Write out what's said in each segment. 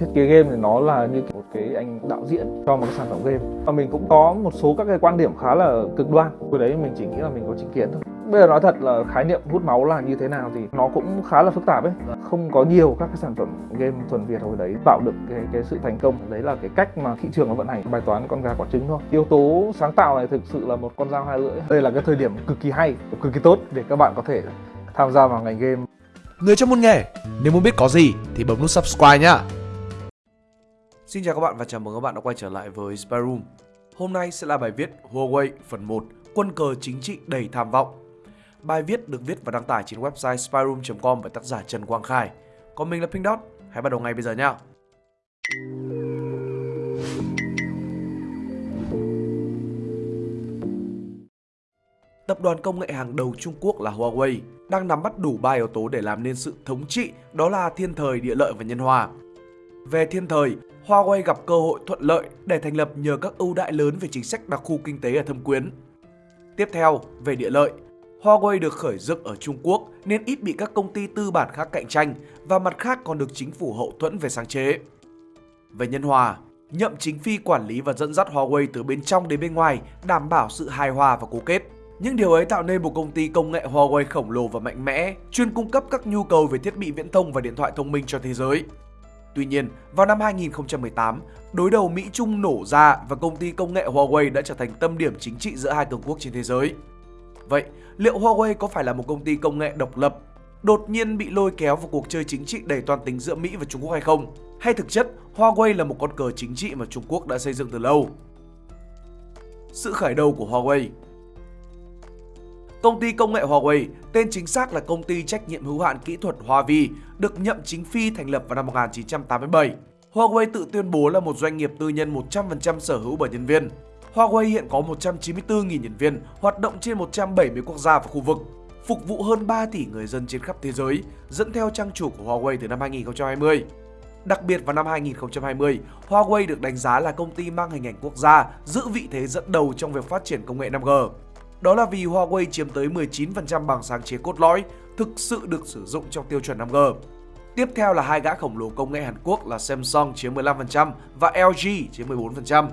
thiết kế game thì nó là như một cái anh đạo diễn cho một cái sản phẩm game. Và mình cũng có một số các cái quan điểm khá là cực đoan. Hồi đấy mình chỉ nghĩ là mình có chính kiến thôi. Bây giờ nói thật là khái niệm hút máu là như thế nào thì nó cũng khá là phức tạp ấy. Không có nhiều các cái sản phẩm game thuần việt hồi đấy tạo được cái cái sự thành công. Đấy là cái cách mà thị trường nó vận hành bài toán con gà quả trứng thôi. Yếu tố sáng tạo này thực sự là một con dao hai lưỡi. Đây là cái thời điểm cực kỳ hay cực kỳ tốt để các bạn có thể tham gia vào ngành game. Người trong môn nghề, nếu muốn biết có gì thì bấm nút subscribe nhá. Xin chào các bạn và chào mừng các bạn đã quay trở lại với Spy Room. Hôm nay sẽ là bài viết Huawei phần 1 Quân cờ chính trị đầy tham vọng. Bài viết được viết và đăng tải trên website spyroom.com bởi tác giả Trần Quang Khải. Còn mình là Pink Dot. Hãy bắt đầu ngay bây giờ nhé. Tập đoàn công nghệ hàng đầu Trung Quốc là Huawei đang nắm bắt đủ ba yếu tố để làm nên sự thống trị, đó là thiên thời, địa lợi và nhân hòa. Về thiên thời, Huawei gặp cơ hội thuận lợi để thành lập nhờ các ưu đãi lớn về chính sách đặc khu kinh tế ở thâm quyến. Tiếp theo, về địa lợi, Huawei được khởi dựng ở Trung Quốc nên ít bị các công ty tư bản khác cạnh tranh và mặt khác còn được chính phủ hậu thuẫn về sáng chế. Về nhân hòa, nhậm chính phi quản lý và dẫn dắt Huawei từ bên trong đến bên ngoài, đảm bảo sự hài hòa và cố kết. Những điều ấy tạo nên một công ty công nghệ Huawei khổng lồ và mạnh mẽ, chuyên cung cấp các nhu cầu về thiết bị viễn thông và điện thoại thông minh cho thế giới. Tuy nhiên, vào năm 2018, đối đầu Mỹ-Trung nổ ra và công ty công nghệ Huawei đã trở thành tâm điểm chính trị giữa hai cường quốc trên thế giới. Vậy, liệu Huawei có phải là một công ty công nghệ độc lập, đột nhiên bị lôi kéo vào cuộc chơi chính trị đầy toàn tính giữa Mỹ và Trung Quốc hay không? Hay thực chất, Huawei là một con cờ chính trị mà Trung Quốc đã xây dựng từ lâu? Sự khởi đầu của Huawei Công ty công nghệ Huawei, tên chính xác là Công ty trách nhiệm hữu hạn kỹ thuật Hoa Vi, được nhậm chính phi thành lập vào năm 1987. Huawei tự tuyên bố là một doanh nghiệp tư nhân 100% sở hữu bởi nhân viên. Huawei hiện có 194.000 nhân viên, hoạt động trên 170 quốc gia và khu vực, phục vụ hơn 3 tỷ người dân trên khắp thế giới, dẫn theo trang chủ của Huawei từ năm 2020. Đặc biệt vào năm 2020, Huawei được đánh giá là công ty mang hình ảnh quốc gia, giữ vị thế dẫn đầu trong việc phát triển công nghệ 5G. Đó là vì Huawei chiếm tới 19% bằng sáng chế cốt lõi, thực sự được sử dụng trong tiêu chuẩn 5G. Tiếp theo là hai gã khổng lồ công nghệ Hàn Quốc là Samsung chiếm 15% và LG chiếm 14%.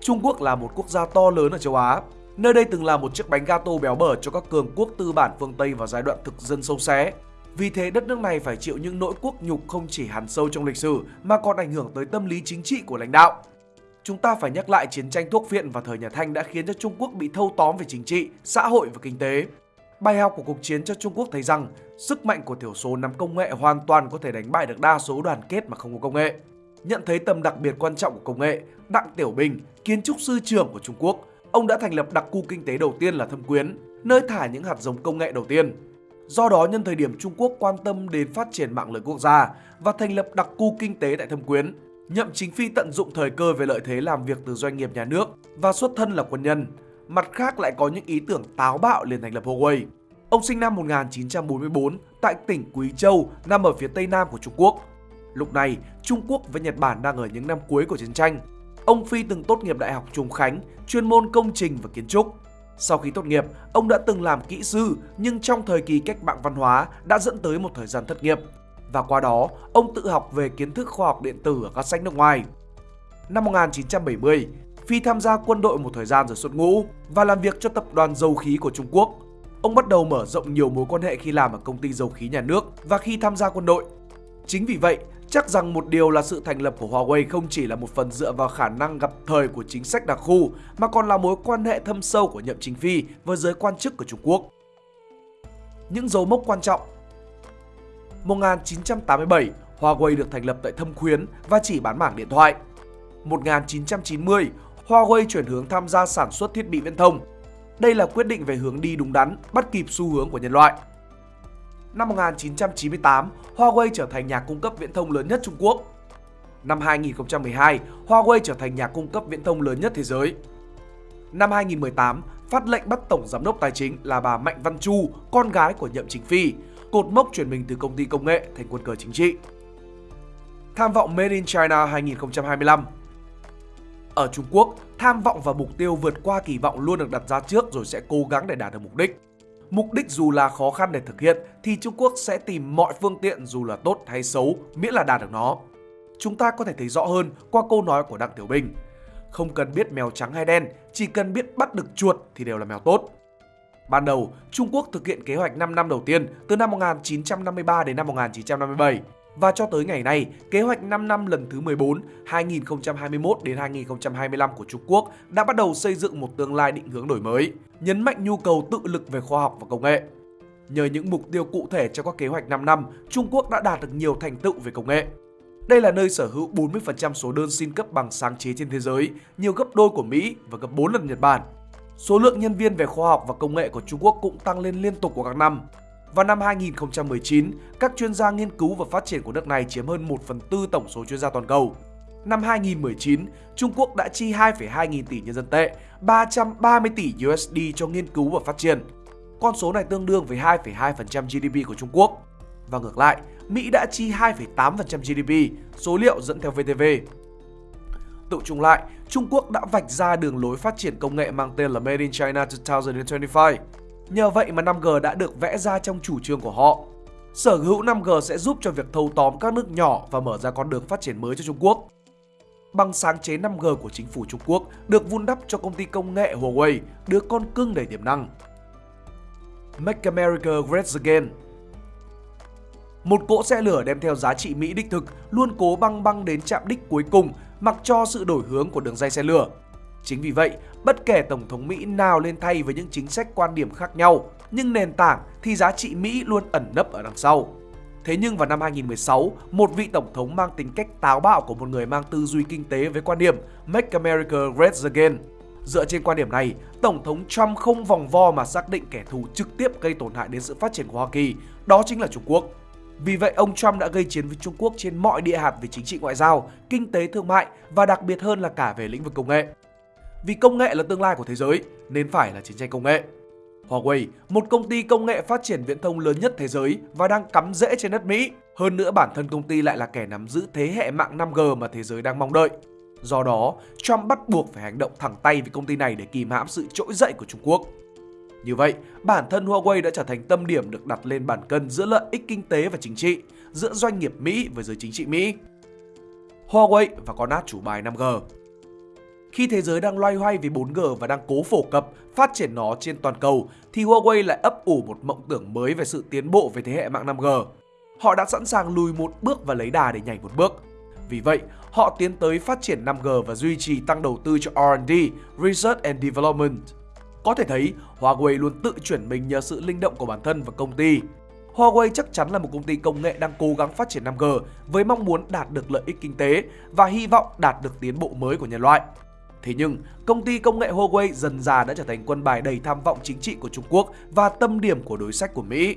Trung Quốc là một quốc gia to lớn ở châu Á. Nơi đây từng là một chiếc bánh gato béo bở cho các cường quốc tư bản phương Tây vào giai đoạn thực dân sâu xé. Vì thế đất nước này phải chịu những nỗi quốc nhục không chỉ hằn sâu trong lịch sử mà còn ảnh hưởng tới tâm lý chính trị của lãnh đạo. Chúng ta phải nhắc lại chiến tranh thuốc viện vào thời nhà Thanh đã khiến cho Trung Quốc bị thâu tóm về chính trị, xã hội và kinh tế. Bài học của cuộc chiến cho Trung Quốc thấy rằng sức mạnh của thiểu số nắm công nghệ hoàn toàn có thể đánh bại được đa số đoàn kết mà không có công nghệ. Nhận thấy tầm đặc biệt quan trọng của công nghệ, Đặng Tiểu Bình, kiến trúc sư trưởng của Trung Quốc, ông đã thành lập đặc khu kinh tế đầu tiên là Thâm Quyến, nơi thả những hạt giống công nghệ đầu tiên. Do đó, nhân thời điểm Trung Quốc quan tâm đến phát triển mạng lưới quốc gia và thành lập đặc khu kinh tế tại Thâm Quyến, Nhậm Chính Phi tận dụng thời cơ về lợi thế làm việc từ doanh nghiệp nhà nước và xuất thân là quân nhân. Mặt khác lại có những ý tưởng táo bạo liền thành lập Huawei. Ông sinh năm 1944 tại tỉnh Quý Châu, nằm ở phía tây nam của Trung Quốc. Lúc này, Trung Quốc và Nhật Bản đang ở những năm cuối của chiến tranh. Ông Phi từng tốt nghiệp Đại học Trùng Khánh, chuyên môn công trình và kiến trúc. Sau khi tốt nghiệp, ông đã từng làm kỹ sư nhưng trong thời kỳ cách mạng văn hóa đã dẫn tới một thời gian thất nghiệp và qua đó ông tự học về kiến thức khoa học điện tử ở các sách nước ngoài. Năm 1970, Phi tham gia quân đội một thời gian rồi xuất ngũ và làm việc cho tập đoàn dầu khí của Trung Quốc. Ông bắt đầu mở rộng nhiều mối quan hệ khi làm ở công ty dầu khí nhà nước và khi tham gia quân đội. Chính vì vậy, chắc rằng một điều là sự thành lập của Huawei không chỉ là một phần dựa vào khả năng gặp thời của chính sách đặc khu mà còn là mối quan hệ thâm sâu của Nhậm Chính Phi với giới quan chức của Trung Quốc. Những dấu mốc quan trọng 1987, Huawei được thành lập tại Thâm Quyến và chỉ bán mảng điện thoại. 1990, Huawei chuyển hướng tham gia sản xuất thiết bị viễn thông. Đây là quyết định về hướng đi đúng đắn, bắt kịp xu hướng của nhân loại. Năm 1998, Huawei trở thành nhà cung cấp viễn thông lớn nhất Trung Quốc. Năm 2012, Huawei trở thành nhà cung cấp viễn thông lớn nhất thế giới. Năm 2018, phát lệnh bắt tổng giám đốc tài chính là bà Mạnh Văn Chu, con gái của Nhậm Chính Phi, cột mốc chuyển mình từ công ty công nghệ thành quân cờ chính trị. Tham vọng Made in China 2025 Ở Trung Quốc, tham vọng và mục tiêu vượt qua kỳ vọng luôn được đặt ra trước rồi sẽ cố gắng để đạt được mục đích. Mục đích dù là khó khăn để thực hiện thì Trung Quốc sẽ tìm mọi phương tiện dù là tốt hay xấu miễn là đạt được nó. chúng ta có thể thấy rõ hơn qua câu nói của Đặng Tiểu Bình. Không cần biết mèo trắng hay đen, chỉ cần biết bắt được chuột thì đều là mèo tốt. Ban đầu, Trung Quốc thực hiện kế hoạch 5 năm đầu tiên từ năm 1953 đến năm 1957 và cho tới ngày nay, kế hoạch 5 năm lần thứ 14 2021 đến 2025 của Trung Quốc đã bắt đầu xây dựng một tương lai định hướng đổi mới, nhấn mạnh nhu cầu tự lực về khoa học và công nghệ. Nhờ những mục tiêu cụ thể trong các kế hoạch 5 năm, Trung Quốc đã đạt được nhiều thành tựu về công nghệ. Đây là nơi sở hữu 40% số đơn xin cấp bằng sáng chế trên thế giới, nhiều gấp đôi của Mỹ và gấp 4 lần Nhật Bản. Số lượng nhân viên về khoa học và công nghệ của Trung Quốc cũng tăng lên liên tục của các năm. Vào năm 2019, các chuyên gia nghiên cứu và phát triển của nước này chiếm hơn 1 phần tư tổng số chuyên gia toàn cầu. Năm 2019, Trung Quốc đã chi 2,2 nghìn tỷ nhân dân tệ, 330 tỷ USD cho nghiên cứu và phát triển. Con số này tương đương với 2,2% GDP của Trung Quốc. Và ngược lại, Mỹ đã chi 2,8% GDP, số liệu dẫn theo VTV. Tự chung lại, Trung Quốc đã vạch ra đường lối phát triển công nghệ mang tên là Made in China 2025. Nhờ vậy mà 5G đã được vẽ ra trong chủ trương của họ. Sở hữu 5G sẽ giúp cho việc thâu tóm các nước nhỏ và mở ra con đường phát triển mới cho Trung Quốc. Bằng sáng chế 5G của chính phủ Trung Quốc được vun đắp cho công ty công nghệ Huawei, đứa con cưng đầy tiềm năng. Make America Great Again một cỗ xe lửa đem theo giá trị Mỹ đích thực luôn cố băng băng đến chạm đích cuối cùng mặc cho sự đổi hướng của đường dây xe lửa. Chính vì vậy, bất kể Tổng thống Mỹ nào lên thay với những chính sách quan điểm khác nhau, nhưng nền tảng thì giá trị Mỹ luôn ẩn nấp ở đằng sau. Thế nhưng vào năm 2016, một vị tổng thống mang tính cách táo bạo của một người mang tư duy kinh tế với quan điểm Make America Great Again. Dựa trên quan điểm này, Tổng thống Trump không vòng vo mà xác định kẻ thù trực tiếp gây tổn hại đến sự phát triển của Hoa Kỳ, đó chính là Trung Quốc. Vì vậy, ông Trump đã gây chiến với Trung Quốc trên mọi địa hạt về chính trị ngoại giao, kinh tế thương mại và đặc biệt hơn là cả về lĩnh vực công nghệ. Vì công nghệ là tương lai của thế giới, nên phải là chiến tranh công nghệ. Huawei, một công ty công nghệ phát triển viễn thông lớn nhất thế giới và đang cắm rễ trên đất Mỹ. Hơn nữa bản thân công ty lại là kẻ nắm giữ thế hệ mạng 5G mà thế giới đang mong đợi. Do đó, Trump bắt buộc phải hành động thẳng tay với công ty này để kìm hãm sự trỗi dậy của Trung Quốc. Như vậy, bản thân Huawei đã trở thành tâm điểm được đặt lên bàn cân giữa lợi ích kinh tế và chính trị, giữa doanh nghiệp Mỹ với giới chính trị Mỹ. Huawei và con át chủ bài 5G khi thế giới đang loay hoay vì 4G và đang cố phổ cập, phát triển nó trên toàn cầu, thì Huawei lại ấp ủ một mộng tưởng mới về sự tiến bộ về thế hệ mạng 5G. Họ đã sẵn sàng lùi một bước và lấy đà để nhảy một bước. Vì vậy, họ tiến tới phát triển 5G và duy trì tăng đầu tư cho R&D, Research and Development. Có thể thấy, Huawei luôn tự chuyển mình nhờ sự linh động của bản thân và công ty. Huawei chắc chắn là một công ty công nghệ đang cố gắng phát triển 5G với mong muốn đạt được lợi ích kinh tế và hy vọng đạt được tiến bộ mới của nhân loại. Thế nhưng, công ty công nghệ Huawei dần già đã trở thành quân bài đầy tham vọng chính trị của Trung Quốc và tâm điểm của đối sách của Mỹ.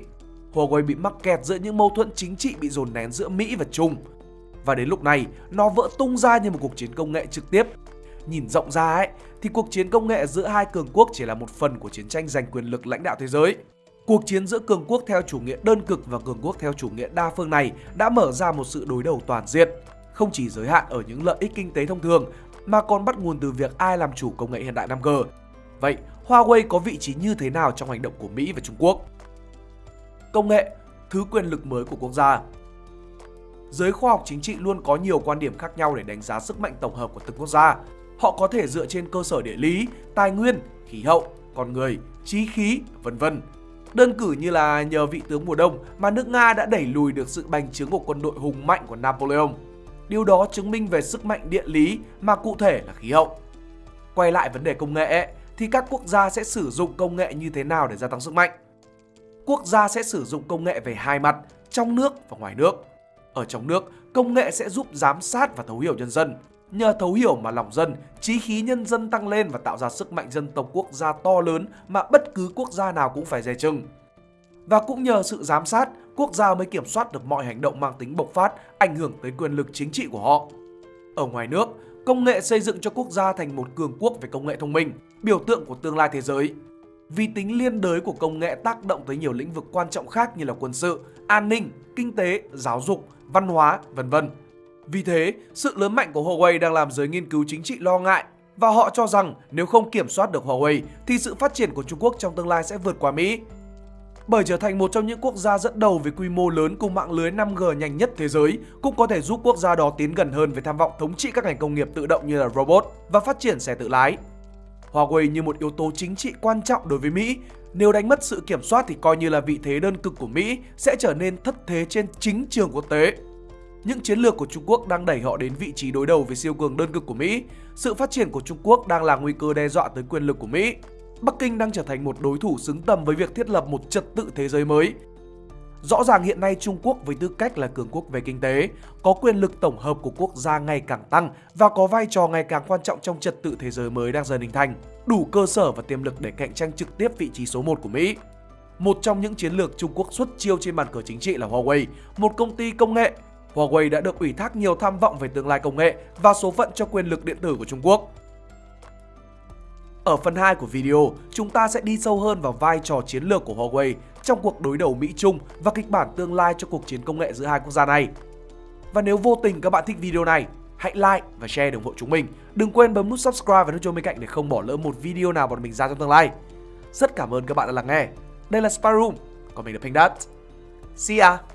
Huawei bị mắc kẹt giữa những mâu thuẫn chính trị bị dồn nén giữa Mỹ và Trung. Và đến lúc này, nó vỡ tung ra như một cuộc chiến công nghệ trực tiếp. Nhìn rộng ra ấy, thì cuộc chiến công nghệ giữa hai cường quốc chỉ là một phần của chiến tranh giành quyền lực lãnh đạo thế giới. Cuộc chiến giữa cường quốc theo chủ nghĩa đơn cực và cường quốc theo chủ nghĩa đa phương này đã mở ra một sự đối đầu toàn diện, không chỉ giới hạn ở những lợi ích kinh tế thông thường mà còn bắt nguồn từ việc ai làm chủ công nghệ hiện đại 5G. Vậy, Huawei có vị trí như thế nào trong hành động của Mỹ và Trung Quốc? Công nghệ, thứ quyền lực mới của quốc gia Giới khoa học chính trị luôn có nhiều quan điểm khác nhau để đánh giá sức mạnh tổng hợp của từng quốc gia. Họ có thể dựa trên cơ sở địa lý, tài nguyên, khí hậu, con người, trí khí, vân vân. Đơn cử như là nhờ vị tướng mùa đông mà nước Nga đã đẩy lùi được sự bành trướng của quân đội hùng mạnh của Napoleon. Điều đó chứng minh về sức mạnh địa lý mà cụ thể là khí hậu. Quay lại vấn đề công nghệ thì các quốc gia sẽ sử dụng công nghệ như thế nào để gia tăng sức mạnh? Quốc gia sẽ sử dụng công nghệ về hai mặt, trong nước và ngoài nước. Ở trong nước, công nghệ sẽ giúp giám sát và thấu hiểu nhân dân. Nhờ thấu hiểu mà lòng dân, trí khí nhân dân tăng lên và tạo ra sức mạnh dân tộc quốc gia to lớn mà bất cứ quốc gia nào cũng phải dè chừng. Và cũng nhờ sự giám sát, quốc gia mới kiểm soát được mọi hành động mang tính bộc phát, ảnh hưởng tới quyền lực chính trị của họ. Ở ngoài nước, công nghệ xây dựng cho quốc gia thành một cường quốc về công nghệ thông minh, biểu tượng của tương lai thế giới. Vì tính liên đới của công nghệ tác động tới nhiều lĩnh vực quan trọng khác như là quân sự, an ninh, kinh tế, giáo dục, văn hóa, vân vân. Vì thế, sự lớn mạnh của Huawei đang làm giới nghiên cứu chính trị lo ngại và họ cho rằng nếu không kiểm soát được Huawei thì sự phát triển của Trung Quốc trong tương lai sẽ vượt qua Mỹ bởi trở thành một trong những quốc gia dẫn đầu về quy mô lớn cùng mạng lưới 5G nhanh nhất thế giới cũng có thể giúp quốc gia đó tiến gần hơn về tham vọng thống trị các ngành công nghiệp tự động như là robot và phát triển xe tự lái. Huawei như một yếu tố chính trị quan trọng đối với Mỹ, nếu đánh mất sự kiểm soát thì coi như là vị thế đơn cực của Mỹ sẽ trở nên thất thế trên chính trường quốc tế. Những chiến lược của Trung Quốc đang đẩy họ đến vị trí đối đầu với siêu cường đơn cực của Mỹ. Sự phát triển của Trung Quốc đang là nguy cơ đe dọa tới quyền lực của Mỹ. Bắc Kinh đang trở thành một đối thủ xứng tầm với việc thiết lập một trật tự thế giới mới. Rõ ràng hiện nay Trung Quốc với tư cách là cường quốc về kinh tế, có quyền lực tổng hợp của quốc gia ngày càng tăng và có vai trò ngày càng quan trọng trong trật tự thế giới mới đang dần hình thành, đủ cơ sở và tiềm lực để cạnh tranh trực tiếp vị trí số 1 của Mỹ. Một trong những chiến lược Trung Quốc xuất chiêu trên bàn cờ chính trị là Huawei, một công ty công nghệ. Huawei đã được ủy thác nhiều tham vọng về tương lai công nghệ và số phận cho quyền lực điện tử của Trung Quốc. Ở phần 2 của video, chúng ta sẽ đi sâu hơn vào vai trò chiến lược của Huawei trong cuộc đối đầu Mỹ-Trung và kịch bản tương lai cho cuộc chiến công nghệ giữa hai quốc gia này. Và nếu vô tình các bạn thích video này, hãy like và share để ủng hộ chúng mình. Đừng quên bấm nút subscribe và nút chuông bên cạnh để không bỏ lỡ một video nào bọn mình ra trong tương lai. Rất cảm ơn các bạn đã lắng nghe. Đây là Spyroom, còn mình là Pink Dot. See ya!